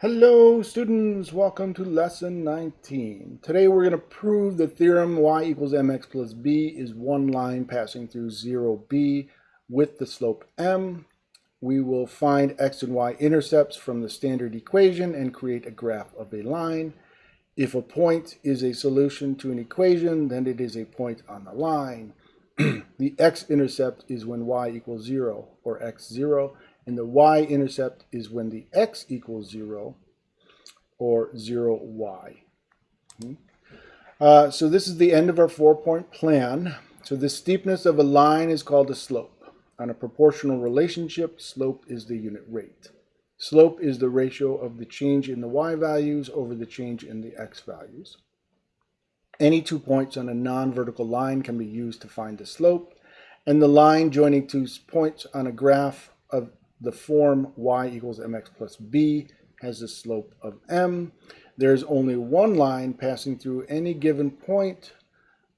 Hello students, welcome to lesson 19. Today we're going to prove the theorem y equals mx plus b is one line passing through 0b with the slope m. We will find x and y intercepts from the standard equation and create a graph of a line. If a point is a solution to an equation, then it is a point on the line. the x-intercept is when y equals 0 or x 0 and the y-intercept is when the x equals 0 or 0y. Hmm? Uh, so this is the end of our four-point plan. So the steepness of a line is called a slope. On a proportional relationship, slope is the unit rate. Slope is the ratio of the change in the y values over the change in the x values. Any two points on a non-vertical line can be used to find the slope, and the line joining two points on a graph of the form y equals mx plus b has a slope of m. There's only one line passing through any given point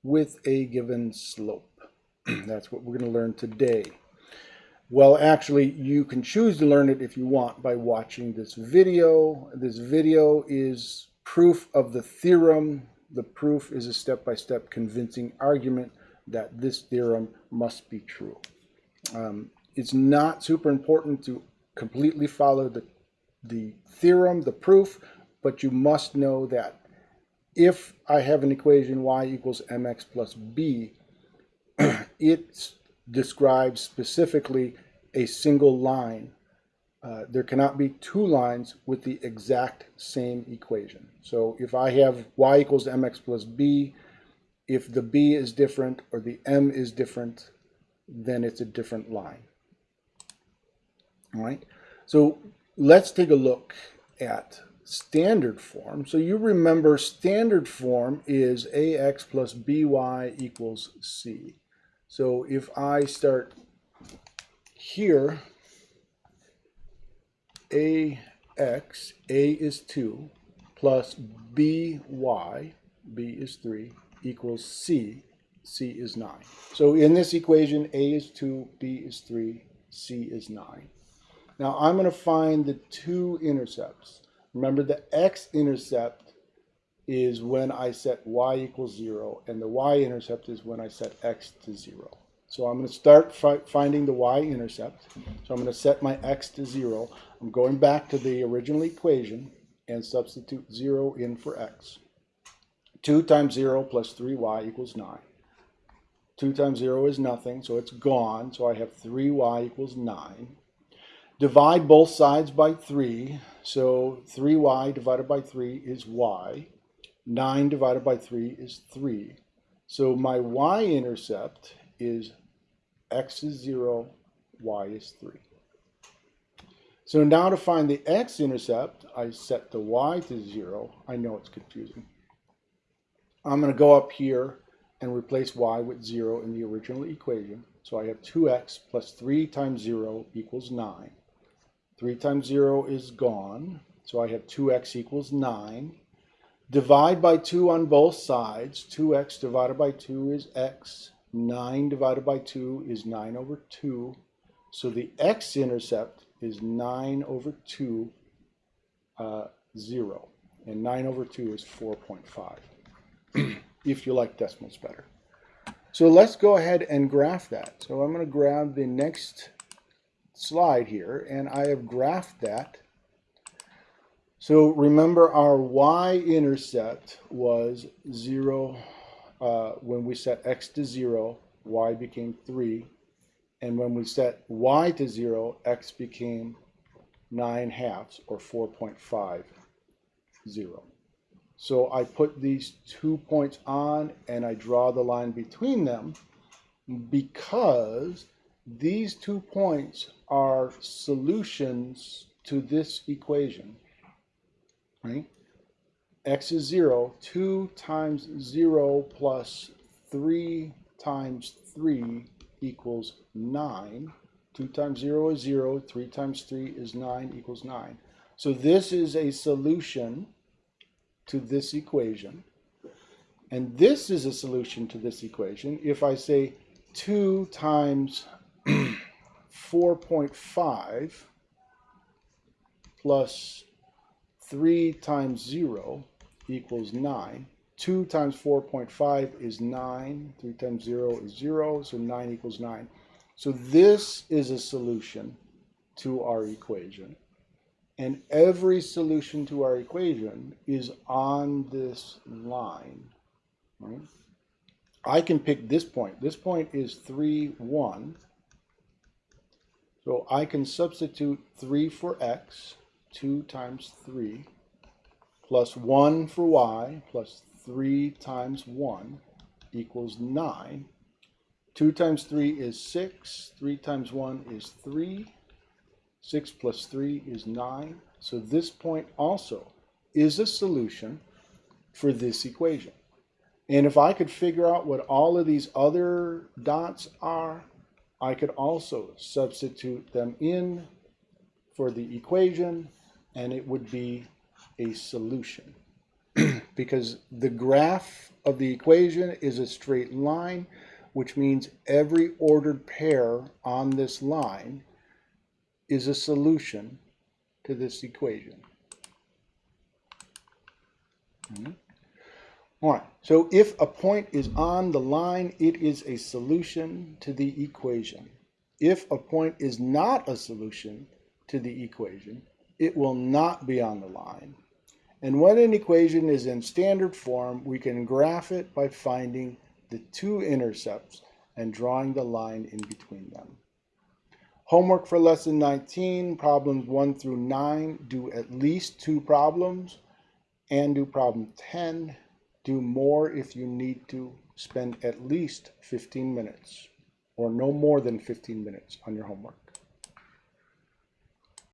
with a given slope. That's what we're going to learn today. Well, actually, you can choose to learn it if you want by watching this video. This video is proof of the theorem. The proof is a step-by-step -step convincing argument that this theorem must be true. Um, it's not super important to completely follow the, the theorem, the proof, but you must know that if I have an equation y equals mx plus b, it describes specifically a single line. Uh, there cannot be two lines with the exact same equation. So if I have y equals mx plus b, if the b is different or the m is different, then it's a different line. All right, so let's take a look at standard form. So you remember standard form is ax plus by equals c. So if I start here, ax, a is 2, plus by, b is 3, equals c, c is 9. So in this equation, a is 2, b is 3, c is 9. Now I'm going to find the two intercepts. Remember the x-intercept is when I set y equals 0, and the y-intercept is when I set x to 0. So I'm going to start fi finding the y-intercept. So I'm going to set my x to 0. I'm going back to the original equation and substitute 0 in for x. 2 times 0 plus 3y equals 9. 2 times 0 is nothing, so it's gone. So I have 3y equals 9. Divide both sides by 3. So 3y divided by 3 is y. 9 divided by 3 is 3. So my y-intercept is x is 0, y is 3. So now to find the x-intercept, I set the y to 0. I know it's confusing. I'm going to go up here and replace y with 0 in the original equation. So I have 2x plus 3 times 0 equals 9. 3 times 0 is gone, so I have 2x equals 9. Divide by 2 on both sides. 2x divided by 2 is x. 9 divided by 2 is 9 over 2. So the x-intercept is 9 over 2, uh, 0. And 9 over 2 is 4.5, if you like decimals better. So let's go ahead and graph that. So I'm going to grab the next slide here, and I have graphed that. So remember our y-intercept was 0 uh, when we set x to 0, y became 3. And when we set y to 0, x became 9 halves, or 4.5, 0. So I put these two points on, and I draw the line between them because these two points are solutions to this equation, right? x is 0, 2 times 0 plus 3 times 3 equals 9. 2 times 0 is 0, 3 times 3 is 9 equals 9. So this is a solution to this equation. And this is a solution to this equation if I say 2 times 4.5 plus 3 times 0 equals 9. 2 times 4.5 is 9. 3 times 0 is 0, so 9 equals 9. So this is a solution to our equation. And every solution to our equation is on this line. Right? I can pick this point. This point is 3, 1. So I can substitute 3 for x, 2 times 3, plus 1 for y, plus 3 times 1 equals 9. 2 times 3 is 6. 3 times 1 is 3. 6 plus 3 is 9. So this point also is a solution for this equation. And if I could figure out what all of these other dots are, I could also substitute them in for the equation and it would be a solution. because the graph of the equation is a straight line, which means every ordered pair on this line is a solution to this equation. Mm -hmm. All right, so if a point is on the line, it is a solution to the equation. If a point is not a solution to the equation, it will not be on the line. And when an equation is in standard form, we can graph it by finding the two intercepts and drawing the line in between them. Homework for lesson 19, problems 1 through 9, do at least two problems and do problem 10 do more if you need to. Spend at least 15 minutes or no more than 15 minutes on your homework.